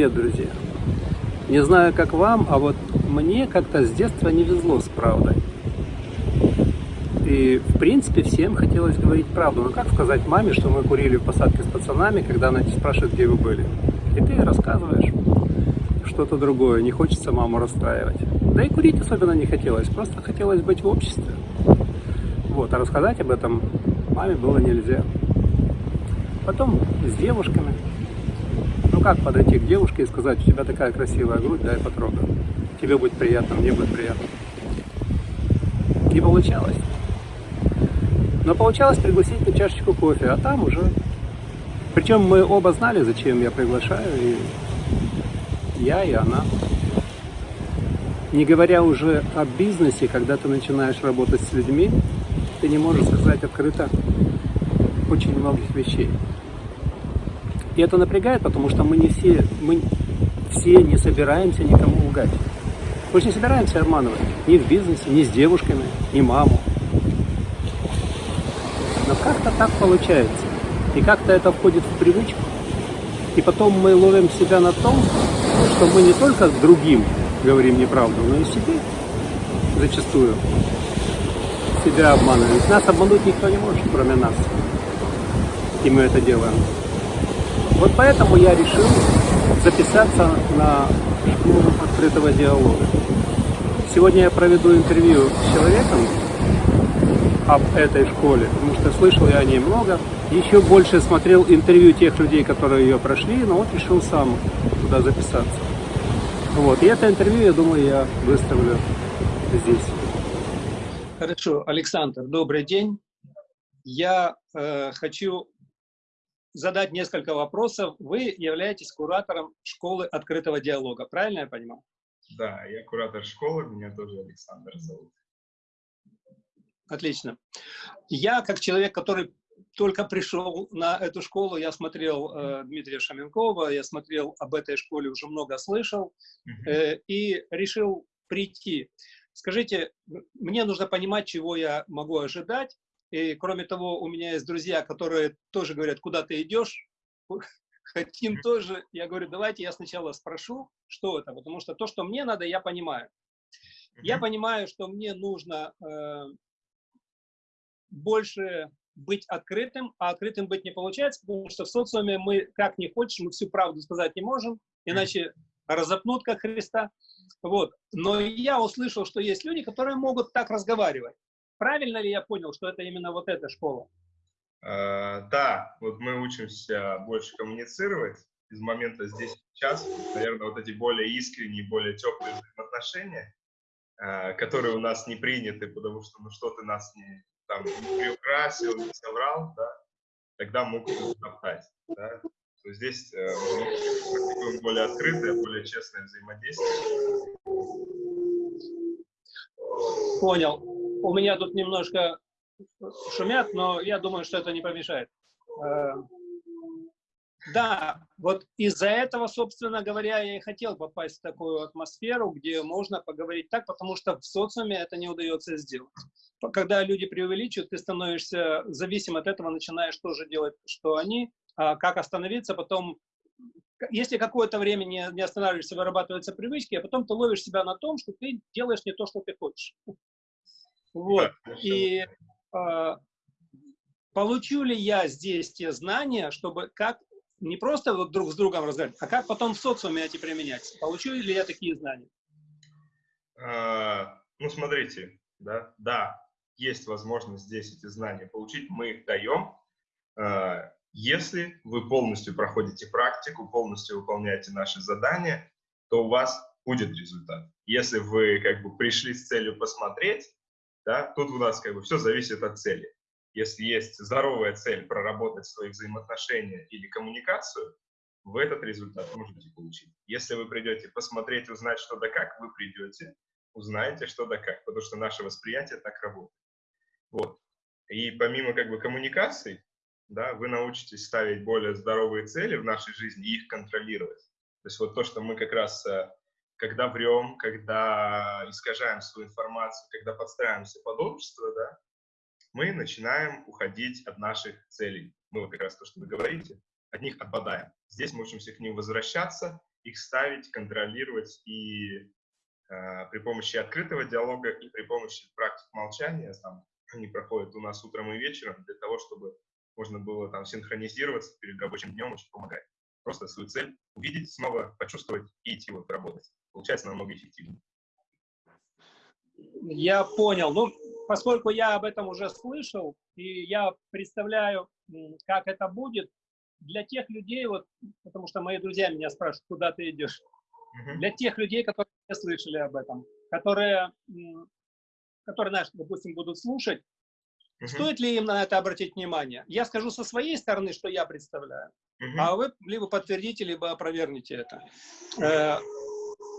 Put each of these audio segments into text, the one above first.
привет, друзья! Не знаю, как вам, а вот мне как-то с детства не везло с правдой. И, в принципе, всем хотелось говорить правду. Но как сказать маме, что мы курили в посадке с пацанами, когда она спрашивает, где вы были? И ты рассказываешь что-то другое, не хочется маму расстраивать. Да и курить особенно не хотелось, просто хотелось быть в обществе. Вот, а рассказать об этом маме было нельзя. Потом с девушками. Ну как подойти к девушке и сказать, у тебя такая красивая грудь, дай потрогаю. Тебе будет приятно, мне будет приятно. Не получалось. Но получалось пригласить на чашечку кофе, а там уже... Причем мы оба знали, зачем я приглашаю, и я, и она. Не говоря уже о бизнесе, когда ты начинаешь работать с людьми, ты не можешь сказать открыто очень многих вещей. И это напрягает, потому что мы не все, мы все не собираемся никому лгать. Мы же не собираемся обманывать ни в бизнесе, ни с девушками, ни маму. Но как-то так получается. И как-то это входит в привычку. И потом мы ловим себя на том, что мы не только другим говорим неправду, но и себе зачастую себя обманываем. Нас обмануть никто не может, кроме нас. И мы это делаем. Вот поэтому я решил записаться на школу открытого диалога. Сегодня я проведу интервью с человеком об этой школе, потому что слышал я о ней много. Еще больше смотрел интервью тех людей, которые ее прошли, но вот решил сам туда записаться. Вот. И это интервью, я думаю, я выставлю здесь. Хорошо, Александр, добрый день. Я э, хочу задать несколько вопросов. Вы являетесь куратором школы открытого диалога, правильно я понимаю? Да, я куратор школы, меня тоже Александр зовут. Отлично. Я, как человек, который только пришел на эту школу, я смотрел э, Дмитрия Шаменкова, я смотрел об этой школе, уже много слышал, э, и решил прийти. Скажите, мне нужно понимать, чего я могу ожидать, и кроме того, у меня есть друзья, которые тоже говорят, куда ты идешь, хотим тоже. Я говорю, давайте я сначала спрошу, что это, потому что то, что мне надо, я понимаю. Я понимаю, что мне нужно э, больше быть открытым, а открытым быть не получается, потому что в социуме мы, как не хочешь, мы всю правду сказать не можем, иначе разопнут, как Христа. Вот. Но я услышал, что есть люди, которые могут так разговаривать. Правильно ли я понял, что это именно вот эта школа? Uh, да, вот мы учимся больше коммуницировать из момента здесь сейчас. Наверное, вот эти более искренние, более теплые взаимоотношения, uh, которые у нас не приняты, потому что ну что ты нас не, там, не приукрасил, не соврал, да, тогда могут топтать. Да. То здесь э, мы более открытое, более честное взаимодействие. Понял у меня тут немножко шумят, но я думаю, что это не помешает. Э, да, вот из-за этого, собственно говоря, я и хотел попасть в такую атмосферу, где можно поговорить так, потому что в социуме это не удается сделать. Когда люди преувеличивают, ты становишься зависим от этого, начинаешь тоже делать, что они, а как остановиться, потом если какое-то время не, не останавливаешься, вырабатываются привычки, а потом ты ловишь себя на том, что ты делаешь не то, что ты хочешь. Вот. И э, получу ли я здесь те знания, чтобы как не просто вот друг с другом разговаривать, а как потом в социуме эти применять? Получу ли я такие знания? А, ну, смотрите, да, да, есть возможность здесь эти знания получить, мы их даем. А, если вы полностью проходите практику, полностью выполняете наши задания, то у вас будет результат. Если вы как бы пришли с целью посмотреть, да, тут у нас как бы все зависит от цели. Если есть здоровая цель проработать свои взаимоотношения или коммуникацию, вы этот результат можете получить. Если вы придете посмотреть, узнать что да как, вы придете, узнаете что да как, потому что наше восприятие так работает. Вот. И помимо как бы коммуникаций, да, вы научитесь ставить более здоровые цели в нашей жизни и их контролировать. То есть вот то, что мы как раз э, когда врем, когда искажаем свою информацию, когда подстраиваемся под общество, да, мы начинаем уходить от наших целей. Мы вот как раз то, что вы говорите, от них отпадаем. Здесь мы учимся к ним возвращаться их ставить, контролировать и э, при помощи открытого диалога и при помощи практик молчания, там, они проходят у нас утром и вечером для того, чтобы можно было там синхронизироваться перед рабочим днем, очень помогает. Просто свою цель увидеть снова, почувствовать и идти вот работать. Получается намного эффективнее. Я понял. Ну, поскольку я об этом уже слышал, и я представляю, как это будет, для тех людей, вот, потому что мои друзья меня спрашивают, куда ты идешь, для тех людей, которые не слышали об этом, которые, которые, знаешь, допустим, будут слушать, uh-huh. стоит ли им на это обратить внимание? Я скажу со своей стороны, что я представляю, uh-huh. а вы либо подтвердите, либо опровергните это.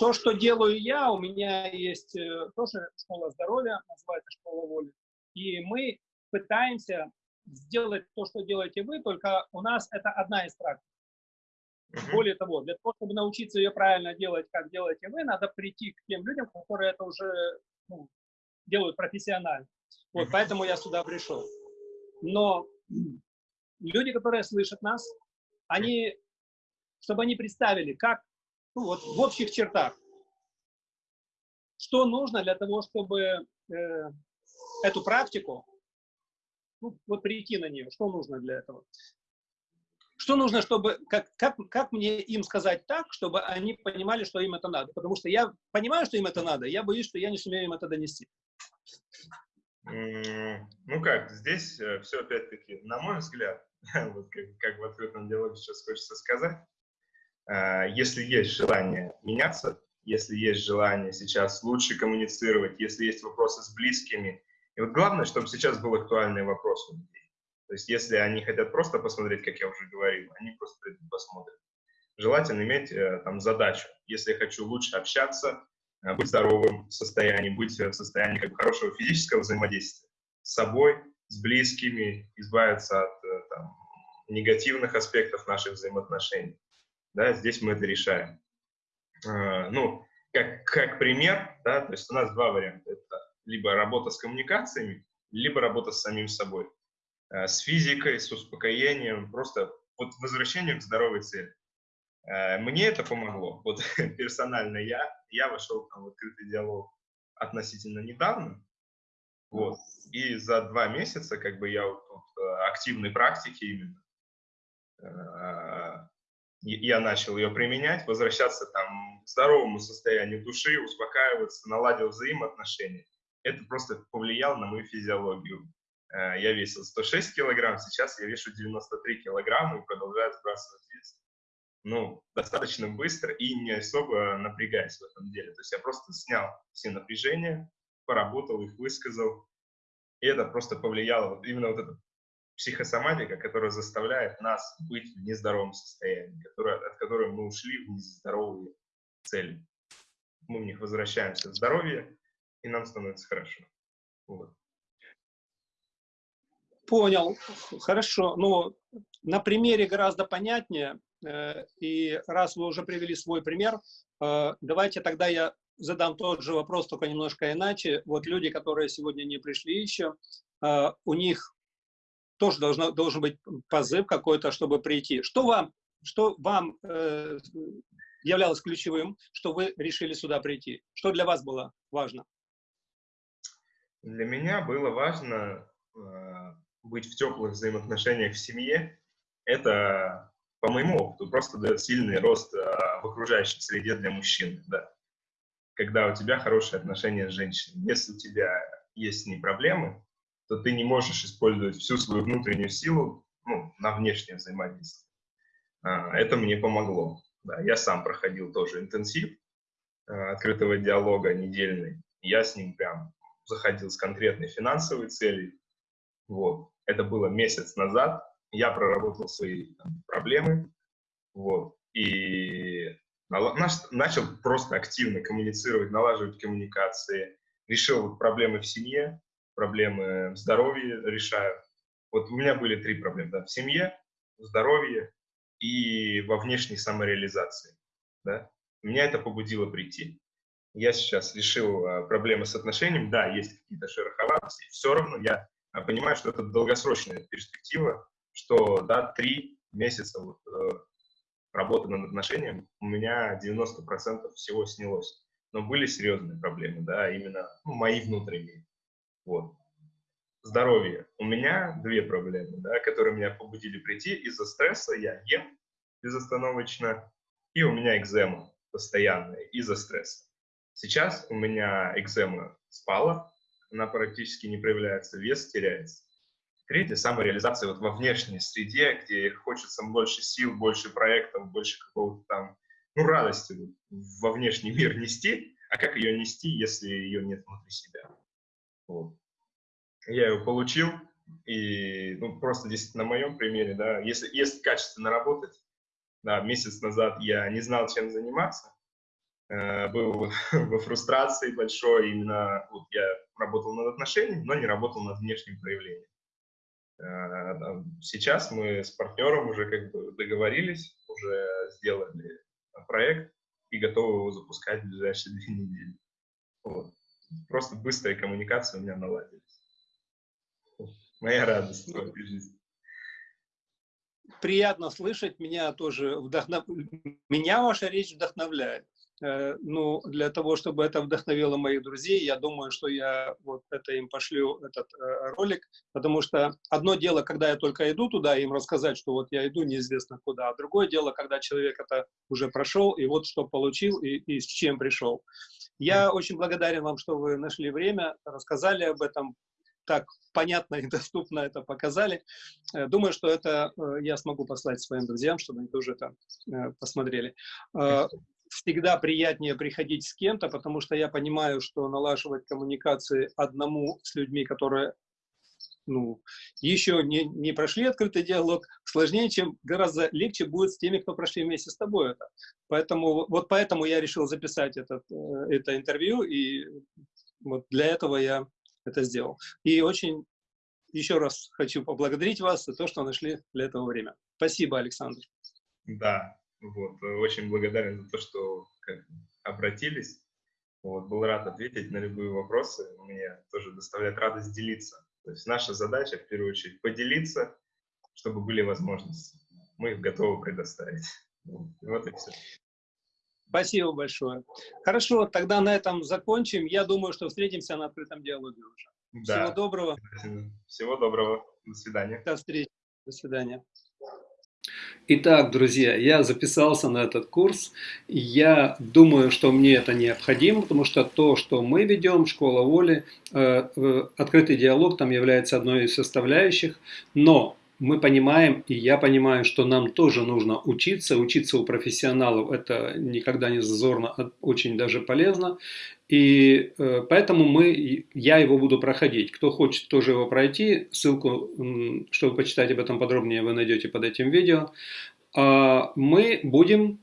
То, что делаю я, у меня есть э, тоже школа здоровья, называется школа воли, и мы пытаемся сделать то, что делаете вы, только у нас это одна из практик. Более того, для того, чтобы научиться ее правильно делать, как делаете вы, надо прийти к тем людям, которые это уже ну, делают профессионально. Вот поэтому я сюда пришел. Но люди, которые слышат нас, они, чтобы они представили, как, ну вот в общих чертах, что нужно для того, чтобы э, эту практику ну, вот прийти на нее, что нужно для этого? Что нужно, чтобы, как, как, как мне им сказать так, чтобы они понимали, что им это надо? Потому что я понимаю, что им это надо, я боюсь, что я не сумею им это донести. Ну как, здесь э, все опять-таки, на мой взгляд, вот как, как в открытом диалоге сейчас хочется сказать, если есть желание меняться, если есть желание сейчас лучше коммуницировать, если есть вопросы с близкими, и вот главное, чтобы сейчас был актуальный вопрос у людей. То есть если они хотят просто посмотреть, как я уже говорил, они просто посмотрят. Желательно иметь э, там задачу. Если я хочу лучше общаться, э, быть здоровым в состоянии, быть в состоянии как бы, хорошего физического взаимодействия с собой, с близкими, избавиться от э, там, негативных аспектов наших взаимоотношений. Да, здесь мы это решаем. Ну, как, как пример, да, то есть у нас два варианта. Это либо работа с коммуникациями, либо работа с самим собой, э, с физикой, с успокоением, просто вот возвращением к здоровой цели. Э, мне это помогло. Вот персонально я, я вошел там, в открытый диалог относительно недавно, вот, и за два месяца как бы я вот, вот э, активной практики именно, я начал ее применять, возвращаться там к здоровому состоянию души, успокаиваться, наладил взаимоотношения это просто повлияло на мою физиологию. Э, я весил 106 килограмм, сейчас я вешу 93 килограмма и продолжаю сбрасывать вес. Ну, достаточно быстро и не особо напрягаясь в этом деле. То есть я просто снял все напряжения, поработал их, высказал. И это просто повлияло, вот именно вот эта психосоматика, которая заставляет нас быть в нездоровом состоянии, которая, от которой мы ушли в нездоровые цели. Мы в них возвращаемся в здоровье, и нам становится хорошо. Вот. Понял, хорошо. Ну, на примере гораздо понятнее. Э, и раз вы уже привели свой пример, э, давайте тогда я задам тот же вопрос, только немножко иначе. Вот люди, которые сегодня не пришли еще, э, у них тоже должно, должен быть позыв какой-то, чтобы прийти. Что вам, что вам являлось ключевым, что вы решили сюда прийти? Что для вас было важно? Для меня было важно э, быть в теплых взаимоотношениях в семье. Это, по моему опыту, просто дает сильный рост э, в окружающей среде для мужчин. Да. Когда у тебя хорошие отношения с женщиной. Если у тебя есть с ней проблемы, то ты не можешь использовать всю свою внутреннюю силу ну, на внешнее взаимодействие. А, это мне помогло. Да, я сам проходил тоже интенсив э, открытого диалога недельный. Я с ним прям заходил с конкретной финансовой целью. Вот. Это было месяц назад. Я проработал свои там, проблемы. Вот. И начал просто активно коммуницировать, налаживать коммуникации. Решил проблемы в семье, проблемы в здоровье решаю. Вот у меня были три проблемы. Да, в семье, в здоровье и во внешней самореализации. Да? Меня это побудило прийти я сейчас решил а, проблемы с отношением, да, есть какие-то шероховатости, все равно я а, понимаю, что это долгосрочная перспектива, что, да, три месяца вот, э, работы над отношением у меня 90% всего снялось. Но были серьезные проблемы, да, именно ну, мои внутренние. Вот. Здоровье. У меня две проблемы, да, которые меня побудили прийти из-за стресса. Я ем безостановочно, и у меня экзема постоянная из-за стресса. Сейчас у меня экзема спала, она практически не проявляется, вес теряется. Третье – самореализация вот во внешней среде, где хочется больше сил, больше проектов, больше какого-то там, ну, радости во внешний мир нести. А как ее нести, если ее нет внутри себя? Вот. Я ее получил, и ну, просто здесь на моем примере, да, если, если качественно работать, да, месяц назад я не знал, чем заниматься, э, был во фрустрации большой, именно вот я работал над отношениями, но не работал над внешним проявлением. Э, сейчас мы с партнером уже как бы договорились, уже сделали проект и готовы его запускать в ближайшие две недели. Вот. Просто быстрая коммуникация у меня наладилась. Моя радость в этой жизни приятно слышать, меня тоже вдохнов... меня ваша речь вдохновляет. Э, ну, для того, чтобы это вдохновило моих друзей, я думаю, что я вот это им пошлю, этот э, ролик, потому что одно дело, когда я только иду туда, им рассказать, что вот я иду неизвестно куда, а другое дело, когда человек это уже прошел, и вот что получил, и, и с чем пришел. Я очень благодарен вам, что вы нашли время, рассказали об этом, так понятно и доступно это показали. Э, думаю, что это э, я смогу послать своим друзьям, чтобы они тоже это посмотрели. Всегда приятнее приходить с кем-то, потому что я понимаю, что налаживать коммуникации одному с людьми, которые ну, еще не, не прошли открытый диалог, сложнее, чем гораздо легче будет с теми, кто прошли вместе с тобой это. Поэтому, вот поэтому я решил записать этот, это интервью, и вот для этого я это сделал. И очень еще раз хочу поблагодарить вас за то, что нашли для этого время. Спасибо, Александр. Да, вот, очень благодарен за то, что как, обратились. Вот, был рад ответить на любые вопросы. Мне тоже доставляет радость делиться. То есть наша задача, в первую очередь, поделиться, чтобы были возможности. Мы их готовы предоставить. Вот и все. Спасибо большое. Хорошо, тогда на этом закончим. Я думаю, что встретимся на открытом диалоге уже. Да. Всего доброго. Всего доброго. До свидания. До встречи. До свидания. Итак, друзья, я записался на этот курс. Я думаю, что мне это необходимо, потому что то, что мы ведем, школа воли, э, э, открытый диалог там является одной из составляющих. Но мы понимаем, и я понимаю, что нам тоже нужно учиться. Учиться у профессионалов это никогда не зазорно, а очень даже полезно. И э, поэтому мы, я его буду проходить. Кто хочет тоже его пройти, ссылку, чтобы почитать об этом подробнее, вы найдете под этим видео. А мы будем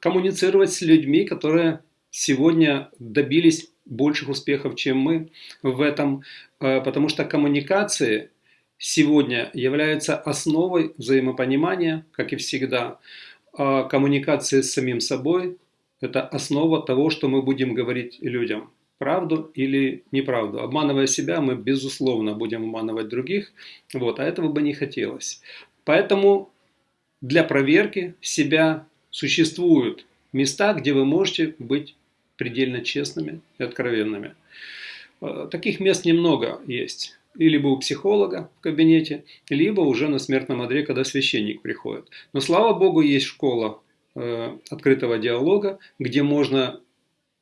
коммуницировать с людьми, которые сегодня добились больших успехов, чем мы в этом, э, потому что коммуникации – сегодня является основой взаимопонимания, как и всегда. А коммуникация с самим собой – это основа того, что мы будем говорить людям. Правду или неправду. Обманывая себя, мы, безусловно, будем обманывать других, вот, а этого бы не хотелось. Поэтому для проверки себя существуют места, где вы можете быть предельно честными и откровенными. А, таких мест немного есть либо у психолога в кабинете, либо уже на смертном одре, когда священник приходит. Но слава Богу, есть школа э, открытого диалога, где можно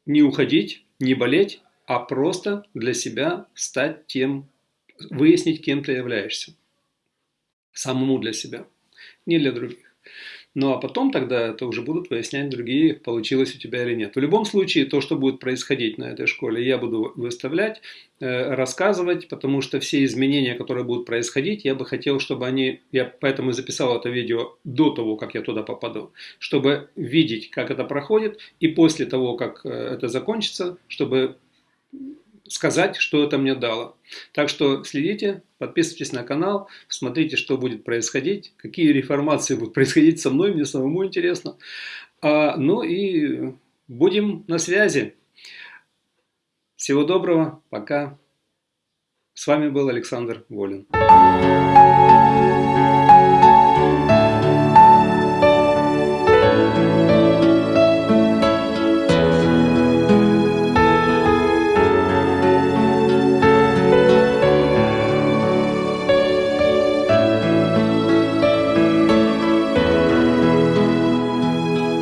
не уходить, не болеть, а просто для себя стать тем, выяснить, кем ты являешься. Самому для себя, не для других. Ну а потом тогда это уже будут выяснять другие, получилось у тебя или нет. В любом случае, то, что будет происходить на этой школе, я буду выставлять, э, рассказывать, потому что все изменения, которые будут происходить, я бы хотел, чтобы они, я поэтому записал это видео до того, как я туда попаду, чтобы видеть, как это проходит, и после того, как э, это закончится, чтобы сказать, что это мне дало. Так что следите, подписывайтесь на канал, смотрите, что будет происходить, какие реформации будут происходить со мной, мне самому интересно. А, ну и будем на связи. Всего доброго, пока. С вами был Александр Волин.